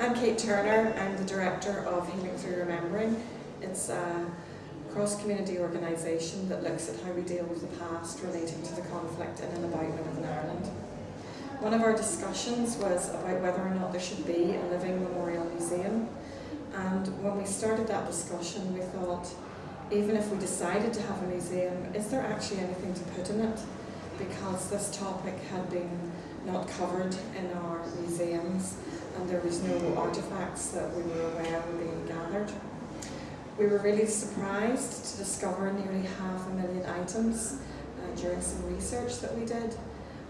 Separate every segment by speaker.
Speaker 1: I'm Kate Turner. I'm the director of Healing Through Remembering. It's a cross-community organisation that looks at how we deal with the past relating to the conflict in and about Northern Ireland. One of our discussions was about whether or not there should be a living memorial museum. And when we started that discussion, we thought, even if we decided to have a museum, is there actually anything to put in it? Because this topic had been not covered in our museums and there was no artefacts that we were aware were being gathered. We were really surprised to discover nearly half a million items uh, during some research that we did.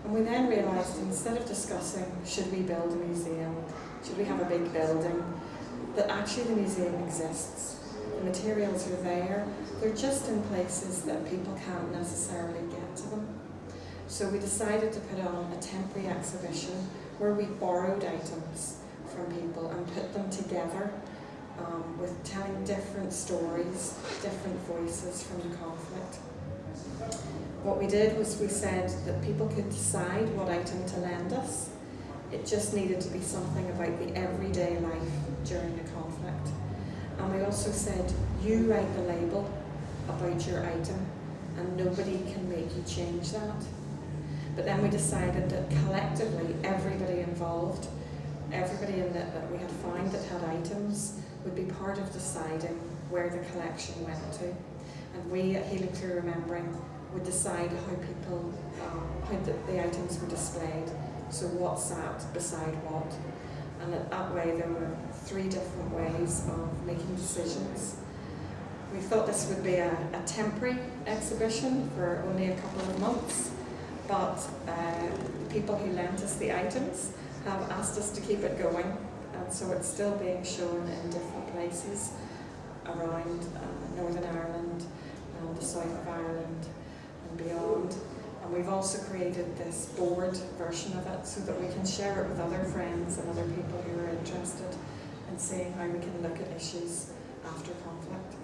Speaker 1: And we then realised instead of discussing should we build a museum, should we have a big building, that actually the museum exists. The materials are there, they're just in places that people can't necessarily get to them. So we decided to put on a temporary exhibition where we borrowed items from people and put them together um, with telling different stories, different voices from the conflict. What we did was we said that people could decide what item to lend us. It just needed to be something about the everyday life during the conflict. And we also said, you write the label about your item and nobody can make you change that. But then we decided that collectively, everybody involved, everybody in the, that we had found that had items, would be part of deciding where the collection went to. And we at Healing Through Remembering would decide how people, um, how the, the items were displayed. So what sat beside what. And that way there were three different ways of making decisions. We thought this would be a, a temporary exhibition for only a couple of months, but uh, people who lent us the items have asked us to keep it going, and so it's still being shown in different places around uh, Northern Ireland and the south of Ireland and beyond. And we've also created this board version of it so that we can share it with other friends and other people who are interested in seeing how we can look at issues after conflict.